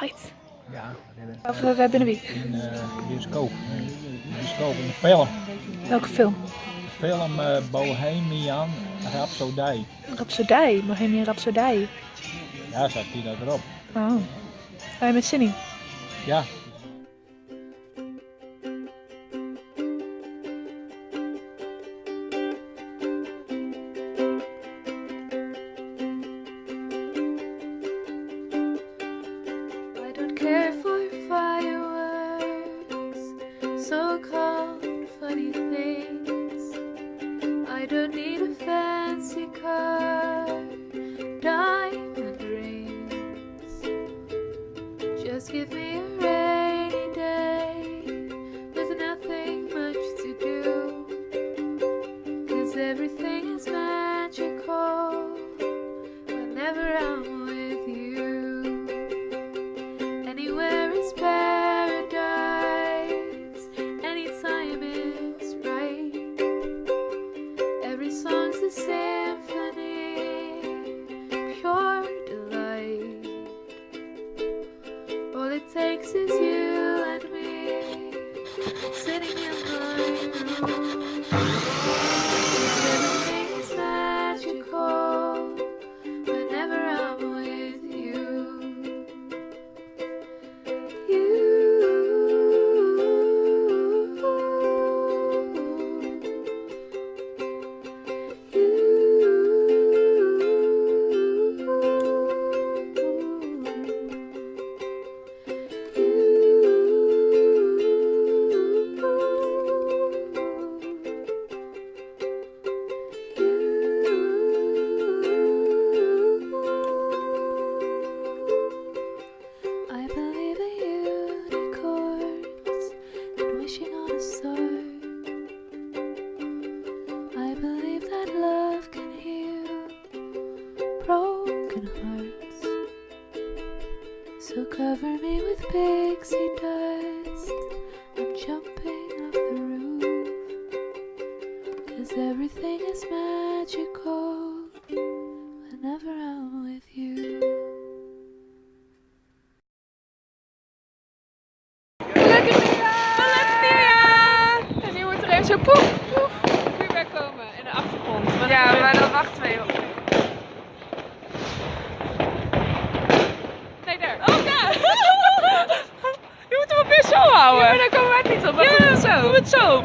Right. Ja, Of uh, binnen wie? in uh, bioscoop. In bioscoop, in film. Welke film? Film uh, Bohemian Rhapsody. Rhapsodij, Bohemian Rhapsodij. Ja, zat die daar erop. Oh. Ga je met in? Ja, I don't need a fancy car, diamond rings. Just give me a rainy day with nothing much to do. Cause everything is magical whenever I'm is you and me, sitting in my room. Pixie dust. I'm jumping off the roof. Cause everything is magical whenever I'm with you. Gelukkig nieuwjaar! Gelukkig nieuwjaar! En nu moet er even zo poef, poef, vuurwerk komen in de achtergrond. Maar Ja, dat- maar dan wachten we even. Het zo.